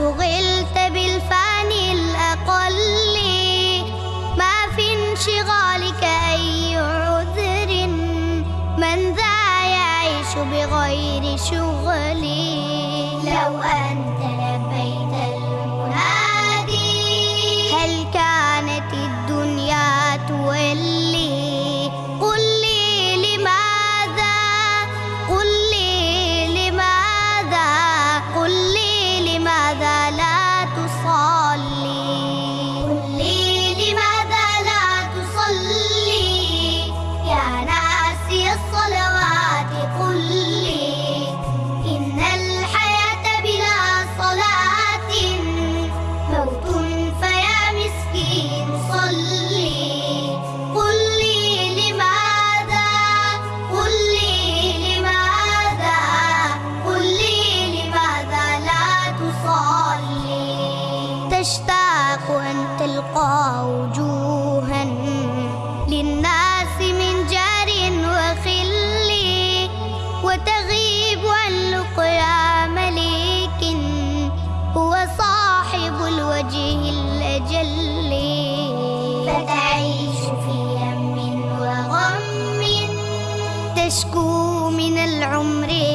شغلت بالفاني الأقل. ما في انشغالك أي عذر. من ذا يعيش بغير شغلي. لو أنت تشكو من العمر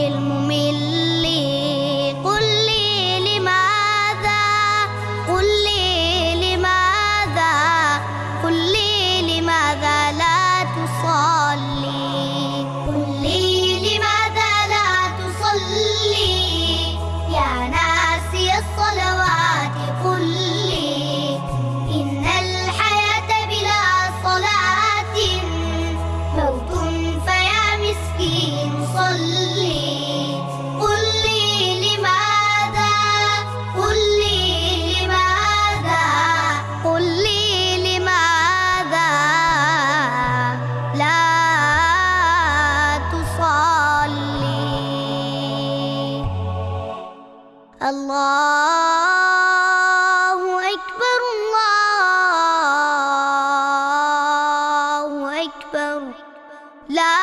الله أكبر الله أكبر. لا